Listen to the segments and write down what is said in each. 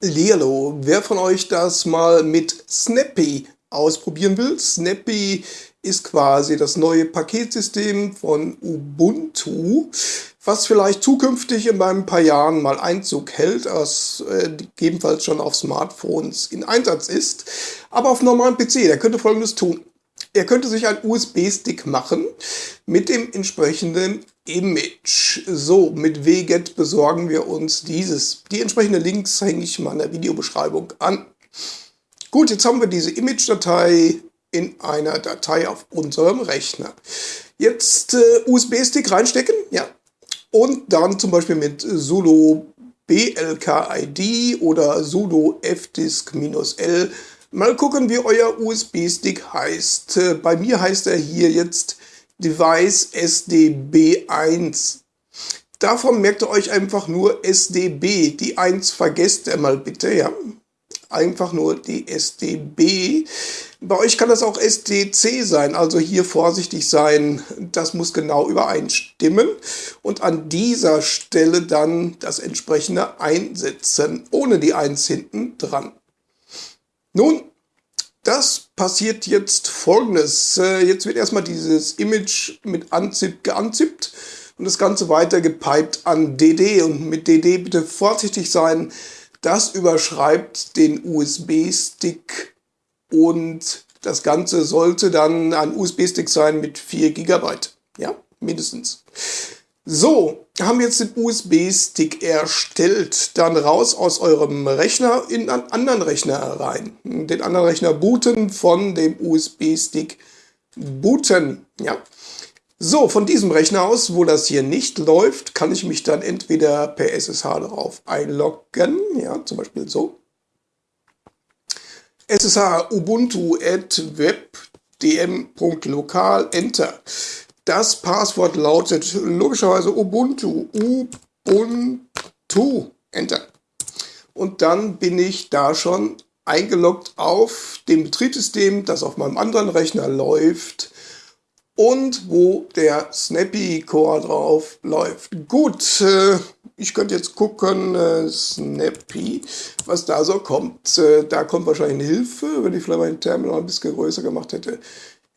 Hallihallo, wer von euch das mal mit Snappy ausprobieren will? Snappy ist quasi das neue Paketsystem von Ubuntu, was vielleicht zukünftig in ein paar Jahren mal Einzug hält, was äh, gegebenenfalls schon auf Smartphones in Einsatz ist. Aber auf normalen PC, der könnte folgendes tun. Er könnte sich einen USB-Stick machen mit dem entsprechenden Image. So, mit WGET besorgen wir uns dieses. Die entsprechenden Links hänge ich mal in der Videobeschreibung an. Gut, jetzt haben wir diese Image-Datei in einer Datei auf unserem Rechner. Jetzt äh, USB-Stick reinstecken, ja. Und dann zum Beispiel mit sudo blkid oder sudo fdisk-l Mal gucken, wie euer USB-Stick heißt. Äh, bei mir heißt er hier jetzt Device SDB1. Davon merkt ihr euch einfach nur SDB. Die 1 vergesst ihr mal bitte, ja. Einfach nur die SDB. Bei euch kann das auch SDC sein, also hier vorsichtig sein. Das muss genau übereinstimmen. Und an dieser Stelle dann das entsprechende einsetzen, ohne die 1 hinten dran. Nun, das passiert jetzt folgendes. Äh, jetzt wird erstmal dieses Image mit Unzip geunzippt und das Ganze weiter gepiped an DD. Und mit DD bitte vorsichtig sein. Das überschreibt den USB-Stick und das Ganze sollte dann ein USB-Stick sein mit 4 GB. Ja, mindestens. So, haben jetzt den USB-Stick erstellt. Dann raus aus eurem Rechner in einen anderen Rechner rein. Den anderen Rechner booten, von dem USB-Stick booten. Ja. So, von diesem Rechner aus, wo das hier nicht läuft, kann ich mich dann entweder per SSH darauf einloggen. Ja, zum Beispiel so. SSH ubuntu at webdm.lokal, Enter. Das Passwort lautet logischerweise Ubuntu. Ubuntu. Enter. Und dann bin ich da schon eingeloggt auf dem Betriebssystem, das auf meinem anderen Rechner läuft und wo der Snappy Core drauf läuft. Gut, äh, ich könnte jetzt gucken, äh, Snappy, was da so kommt. Äh, da kommt wahrscheinlich eine Hilfe, wenn ich vielleicht mein Terminal ein bisschen größer gemacht hätte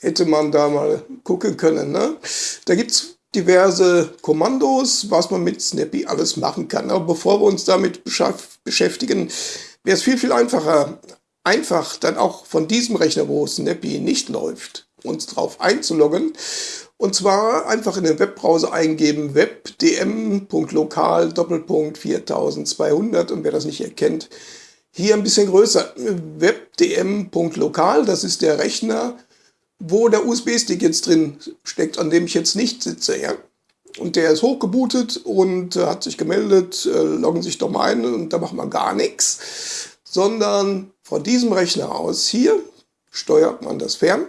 hätte man da mal gucken können. Ne? Da gibt es diverse Kommandos, was man mit Snappy alles machen kann. Aber bevor wir uns damit beschäftigen, wäre es viel, viel einfacher, einfach dann auch von diesem Rechner, wo Snappy nicht läuft, uns drauf einzuloggen. Und zwar einfach in den Webbrowser eingeben webdm.lokal Doppelpunkt 4200 und wer das nicht erkennt, hier ein bisschen größer. webdm.lokal, das ist der Rechner, wo der USB-Stick jetzt drin steckt, an dem ich jetzt nicht sitze. Ja? Und der ist hochgebootet und äh, hat sich gemeldet, äh, loggen sich doch mal ein und da macht man gar nichts. Sondern von diesem Rechner aus hier steuert man das fern.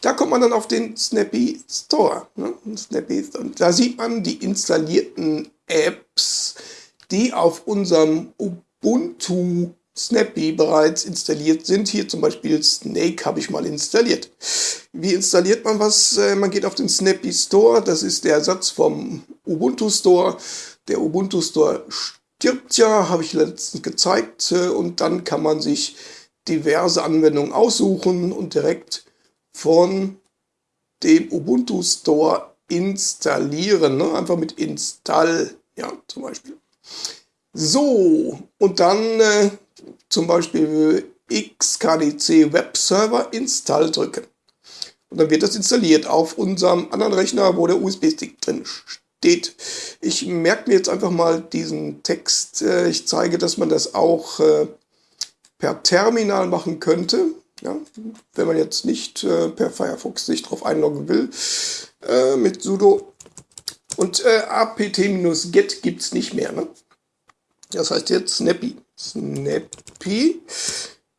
Da kommt man dann auf den Snappy Store. Ne? Snappy, und da sieht man die installierten Apps, die auf unserem Ubuntu Snappy bereits installiert sind. Hier zum Beispiel Snake habe ich mal installiert. Wie installiert man was? Äh, man geht auf den Snappy Store. Das ist der Ersatz vom Ubuntu Store. Der Ubuntu Store stirbt ja, habe ich letztens gezeigt. Äh, und dann kann man sich diverse Anwendungen aussuchen und direkt von dem Ubuntu Store installieren. Ne? Einfach mit Install, ja, zum Beispiel. So, und dann äh, zum Beispiel xkdc Webserver Install drücken. Und dann wird das installiert auf unserem anderen Rechner, wo der USB-Stick drin steht. Ich merke mir jetzt einfach mal diesen Text. Äh, ich zeige, dass man das auch äh, per Terminal machen könnte. Ja, wenn man jetzt nicht äh, per Firefox sich drauf einloggen will, mit sudo und apt-get gibt es nicht mehr. Ne? Das heißt jetzt Snappy. Snappy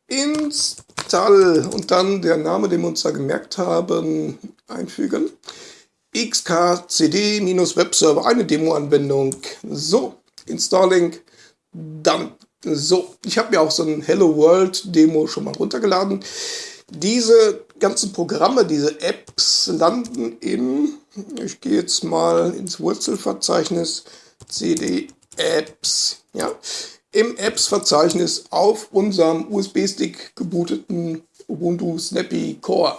install und dann der Name, den wir uns da gemerkt haben, einfügen. xkcd-webserver, eine Demo-Anwendung. So, installing, dann. So, ich habe mir auch so ein Hello World Demo schon mal runtergeladen. Diese ganzen Programme, diese Apps landen in, ich gehe jetzt mal ins Wurzelverzeichnis, cd apps, ja, im Apps-Verzeichnis auf unserem USB-Stick gebooteten Ubuntu Snappy Core.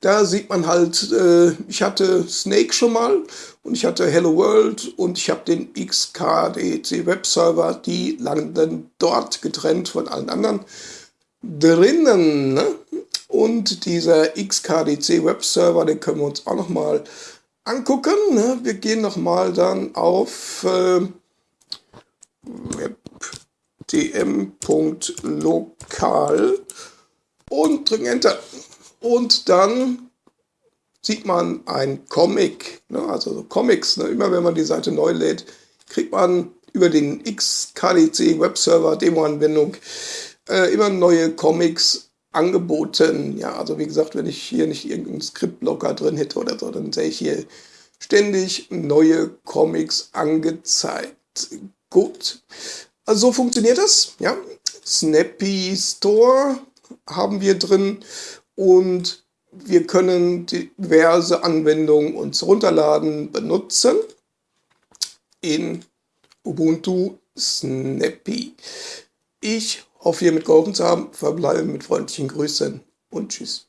Da sieht man halt, äh, ich hatte Snake schon mal und ich hatte Hello World und ich habe den XKDC Webserver, die landen dort getrennt von allen anderen drinnen. Ne? Und dieser XKDC Webserver, den können wir uns auch noch mal angucken. Ne? Wir gehen noch mal dann auf äh, webdm.lokal und drücken Enter. Und dann sieht man ein Comic, ne? also so Comics. Ne? Immer wenn man die Seite neu lädt, kriegt man über den XKDC Webserver Demo-Anwendung äh, immer neue Comics angeboten. Ja, also wie gesagt, wenn ich hier nicht irgendeinen Skriptblocker drin hätte oder so, dann sehe ich hier ständig neue Comics angezeigt. Gut, also so funktioniert das. Ja, Snappy Store haben wir drin und wir können diverse Anwendungen uns runterladen, benutzen in Ubuntu Snappy. Ich hoffe, hiermit geholfen zu haben. Verbleibe mit freundlichen Grüßen und Tschüss.